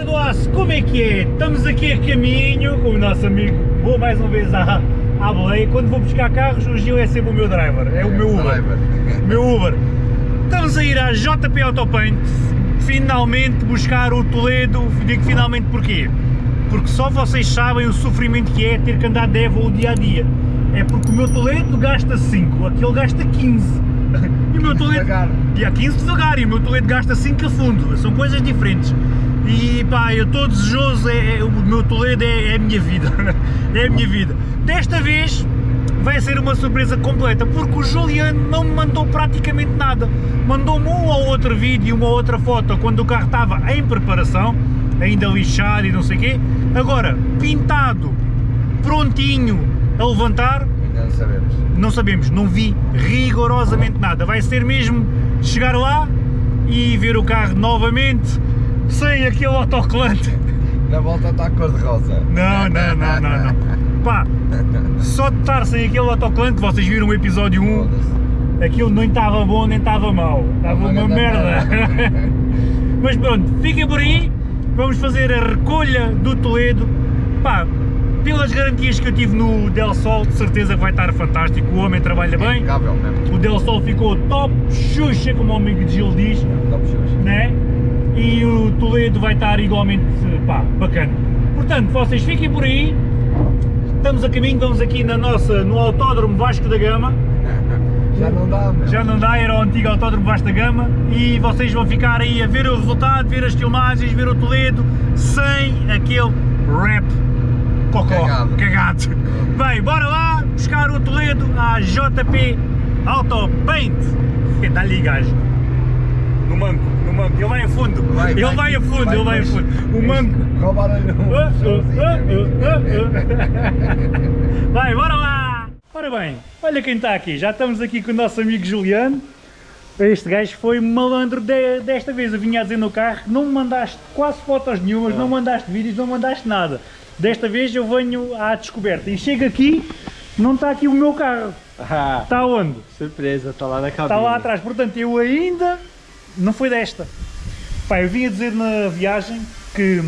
Malta do Aço, como é que é? Estamos aqui a caminho com o nosso amigo, vou mais uma vez à, à boleia, quando vou buscar carros o Gil é sempre o meu driver, é o meu Uber, Driver. meu Uber. Estamos a ir à JP Autopaint, finalmente buscar o Toledo, digo finalmente porquê? Porque só vocês sabem o sofrimento que é ter que andar de Evo o dia a dia. É porque o meu Toledo gasta 5, aquele gasta 15. E o meu Toledo... Devagar. E há 15 devagar e o meu Toledo gasta 5 a fundo, são coisas diferentes. E pá, eu estou desejoso, é, é- o meu Toledo é, é a minha vida, é a minha vida. Desta vez vai ser uma surpresa completa, porque o Juliano não me mandou praticamente nada. Mandou-me um ou outro vídeo, uma ou outra foto, quando o carro estava em preparação, ainda lixado e não sei o quê. Agora, pintado, prontinho a levantar, Ainda não sabemos. não sabemos, não vi rigorosamente nada. Vai ser mesmo chegar lá e ver o carro novamente sem aquele autocolante. Na volta está cor de rosa. Não, não, não, não, não. Pá, só de estar sem aquele autocolante, vocês viram o episódio 1, Foda-se. aquilo nem estava bom nem estava mau, estava uma merda. Mas pronto, fiquem por aí, vamos fazer a recolha do Toledo. Pá, pelas garantias que eu tive no Del Sol, de certeza que vai estar fantástico, o homem trabalha bem. Impecável mesmo. O Del Sol ficou top Xuxa, como o amigo de Gil diz, Top shoes. né? E o Toledo vai estar igualmente, pá, bacana. Portanto, vocês fiquem por aí, estamos a caminho, vamos aqui na nossa, no Autódromo Vasco da Gama, Já não dá, meu. já não dá, era o antigo Autódromo Vasco da Gama, e vocês vão ficar aí a ver o resultado, ver as filmagens, ver o Toledo, sem aquele rap cocó, Cagado. cagado. Bem, bora lá buscar o Toledo à JP Auto Paint. Dá-lhe gajo. No manco, no manco. Ele vai a fundo. Vai, ele vai. vai, a fundo, Vai, ele vai a fundo. O manco. Ah. Vai, bora lá! Ora bem, olha quem está aqui. Já estamos aqui com o nosso amigo Juliano. Este gajo foi malandro de- desta vez. Eu vinha a dizer no carro que não me mandaste quase fotos nenhumas, não mandaste vídeos, não mandaste nada. Desta vez eu venho à descoberta e chego aqui, não está aqui o meu carro. Ah, Está onde? surpresa, tá lá na cabine. Está lá atrás. Portanto, eu ainda não foi desta. Pá, eu vim a dizer na viagem que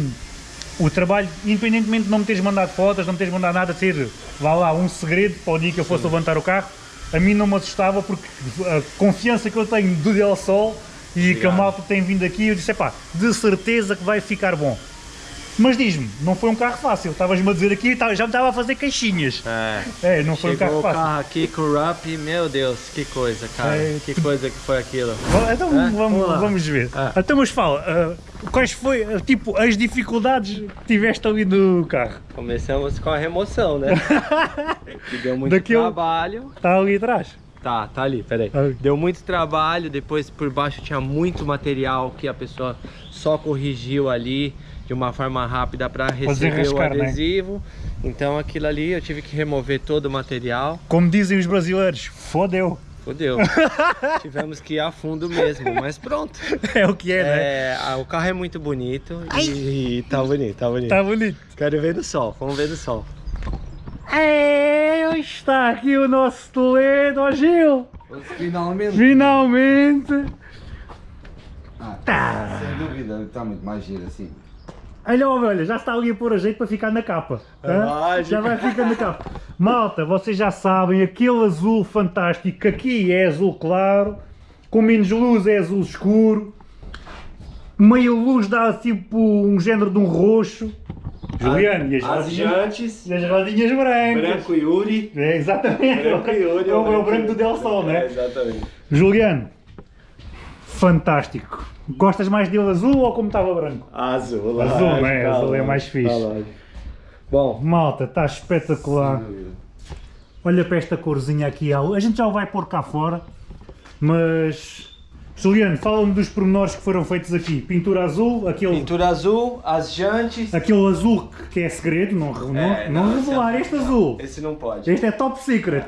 o trabalho, independentemente de não me teres mandado fotos, não me teres mandado nada, ser, vá lá, um segredo para o dia que eu fosse levantar o carro, a mim não me assustava porque a confiança que eu tenho do Del Sol e que a malta tem vindo aqui, eu disse, pá, de certeza que vai ficar bom. Mas diz-me, não foi um carro fácil, estavas-me a dizer aqui, tá- já me estava a fazer queixinhas. É. É, não foi um Chegou carro o fácil. carro aqui com o Rup, meu Deus, que coisa, cara. É, que coisa que foi aquilo. Então É? vamos, Vamos vamos ver. Ah. Então, mas fala, ah, quais foi, ah, tipo, as dificuldades que tiveste ali no carro? Começamos com a remoção, né? que deu muito Daquele- trabalho. Está ali atrás. Tá, tá ali, peraí. Ah. Deu muito trabalho, depois por baixo tinha muito material que a pessoa só corrigiu ali de uma forma rápida para receber o né? adesivo. Então aquilo ali eu tive que remover todo o material. Como dizem os brasileiros, fodeu. Fodeu. Tivemos que ir a fundo mesmo, mas pronto. É o que é, né? É, ah, o carro é muito bonito e tá bonito, tá bonito. Está bonito. Quero ver no sol, vamos ver no sol. É, está aqui o nosso Toledo, ó Gil. Finalmente. Finalmente. Ah, Tá. Sem dúvida, está muito mais giro assim. Olha, olha, já está ali a pôr a jeito para ficar na capa. É já vai ficar na capa. Malta, vocês já sabem, aquele azul fantástico que aqui é azul claro, com menos luz é azul escuro, meio luz dá tipo um género de um roxo. Juliano, e as, As jantes, e as rodinhas brancas. branco Yuri. É, exatamente. Branco Yuri. é, o, é o branco do Del Sol, É, né? exatamente. Juliano, fantástico. Gostas mais dele azul ou como estava branco? Azul, Azul, lógico, né? tá Azul é lógico, mais fixe. tá. Bom, Malta, está espetacular. Dúvida. Olha para esta corzinha aqui. A gente já o vai pôr cá fora. Mas... Juliano, fala-me dos pormenores que foram feitos aqui. Pintura azul, aquele, pintura azul, as jantes. aquele azul que- é segredo, não, não, É, não não, revelar é- este azul. Esse não pode. Este é top secret.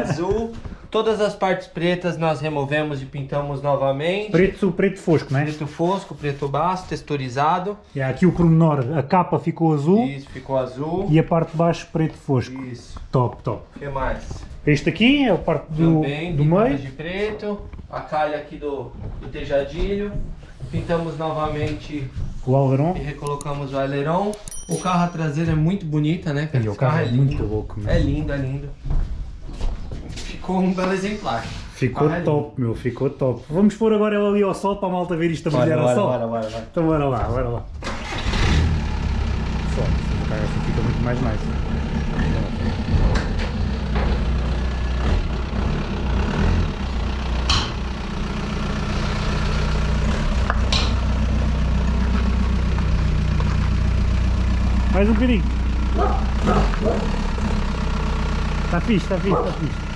Azul. Todas as partes pretas nós removemos e pintamos novamente. Preto, preto fosco, não é? Preto fosco, preto baixo, texturizado. E aqui o pormenor, a capa ficou azul Isso, ficou azul. e a parte de baixo preto fosco. Isso. Top, top. O que mais? Este aqui é a parte do, Também do meio. de preto. A calha aqui do, do tejadilho. Pintamos novamente O Algaron. E recolocamos o aileron. O carro a traseira é muito bonita, né? cara? E o Esse carro é lindo. muito louco. É lindo, é lindo. Ficou um belo exemplar. Ficou é top, meu, ficou top. Vamos pôr agora ela ali ao sol para a malta ver isto a brilhar ao sol. bora, bora. Então bora lá, bora lá. Só, o carro assim fica muito mais nice. Mais um bocadinho. Está fixe, está fixe, está fixe.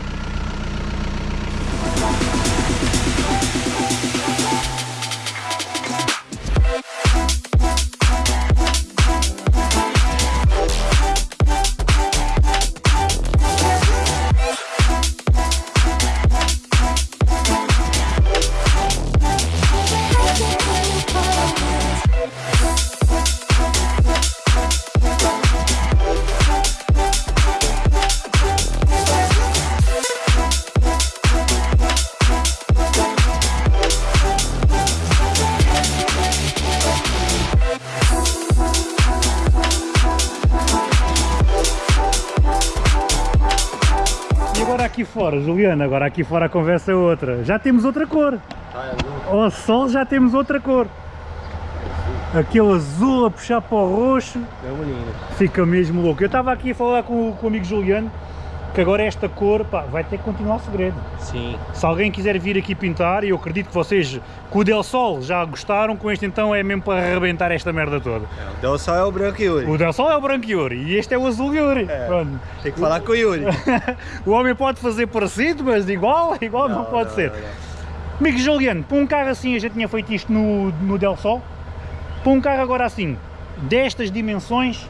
Aqui fora, Juliana, agora aqui fora a conversa é outra. Já temos outra cor. Ao sol já temos outra cor. Aquele azul a puxar para o roxo, Mesmo lindo. fica mesmo louco. Eu estava aqui a falar com, com o amigo Juliano, que agora esta cor pá, vai ter que continuar o segredo. Sim. Se alguém quiser vir aqui pintar, e eu acredito que vocês com o Del Sol já gostaram, com este então é mesmo para arrebentar esta merda toda. O Del Sol é o branco Yuri. O Del Sol é o branco Yuri e este é o azul Yuri. É. Pronto. Tem que falar com o Yuri. o homem pode fazer parecido, mas igual, igual não, pode ser. Amigo Juliano, para um carro assim, a gente tinha feito isto no, no Del Sol, para um carro agora assim, destas dimensões,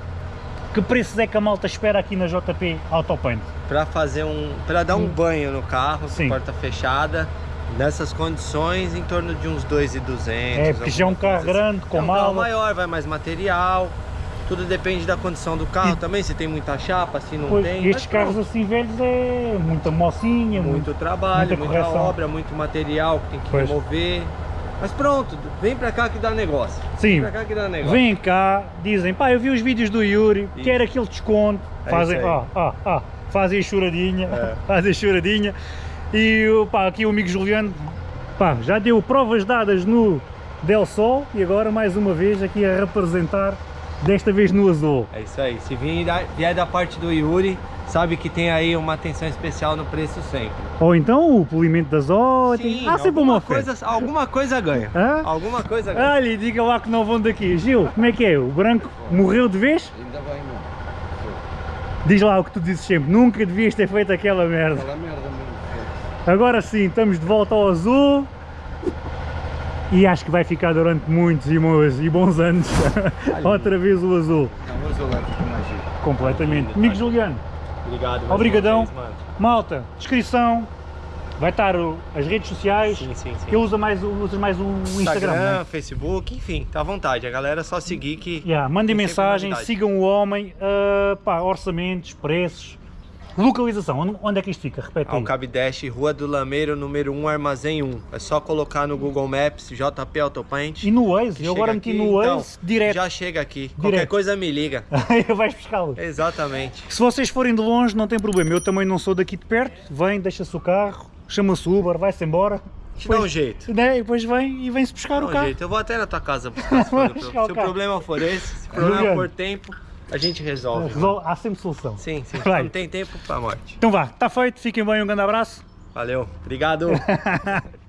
que preços é que a malta espera aqui na JP Autopaint? Pra fazer um. Pra dar um banho no carro, Sim. porta fechada. Nessas condições, em torno de uns 2,200. É, porque já é um carro coisa grande, com é um carro mala. maior, vai mais material. Tudo depende da condição do carro E- também, se tem muita chapa, se não Pois, tem. estes carros pronto. assim velhos é muita mocinha, Muito trabalho, muita muita, obra, muito material que tem que Pois. remover. Mas pronto, vem pra cá que dá negócio. Sim. Vem pra cá que dá negócio. Vem cá, dizem, pá, eu vi os vídeos do Yuri, Isso. quero aquele desconto, É fazem, isso aí. ó, ó, ó, fazem choradinha, É. fazem choradinha, e pá, aqui o amigo Juliano, pá, já deu provas dadas no Del Sol, e agora mais uma vez aqui a representar, desta vez no azul. É isso aí. Se vier da, vier da parte do Yuri, sabe que tem aí uma atenção especial no preço sempre. Ou então o polimento das ótimas, Sim, há sempre alguma uma oferta. coisa, alguma coisa ganha. Hã? Alguma coisa ganha. Olha, diga lá que não vão daqui. Gil, como é que é? O branco morreu de vez? Ainda bem, meu. Diz lá o que tu dizes sempre, nunca devias ter feito aquela merda. Aquela merda mesmo. Agora sim, estamos de volta ao azul e acho que vai ficar durante muitos e bons, e bons anos outra vez o azul, Não, vamos olhar com mais giro. completamente. Amigo Juliano, Obrigado. mais Obrigadão. malta, descrição, vai estar o- as redes sociais, Sim, sim, sim. que usa mais, o- mais o Instagram, Instagram, né? Facebook, enfim, tá à vontade. A galera é só seguir que. Yeah, mandem mensagem, sigam o homem, ah, pá, orçamentos, preços, localização, onde, é que isto fica? Repete aí. Alcabidash, Rua do Lameiro, número 1, Armazém 1. É só colocar no Google Maps, JP Autopaint. E no Waze, eu agora meti no então, Waze direto, Já chega aqui. Qualquer Direto. coisa me liga. vais buscá-lo. Exatamente. Se vocês forem de longe, não tem problema. Eu também não sou daqui de perto. Vem, deixa-se o carro, chama-se Uber, vai-se embora. Te dá um jeito. Né? E depois vem e vem-se buscar Dá o um carro. jeito. Eu vou até na tua casa buscar se, for se o problema for esse. Se o problema Juliano. for tempo, a gente resolve. Resol- Há sempre solução. Sim, sim. Vai. Não tem tempo pra morte. Então vá, está feito, fiquem bem, um grande abraço. Valeu. Obrigado.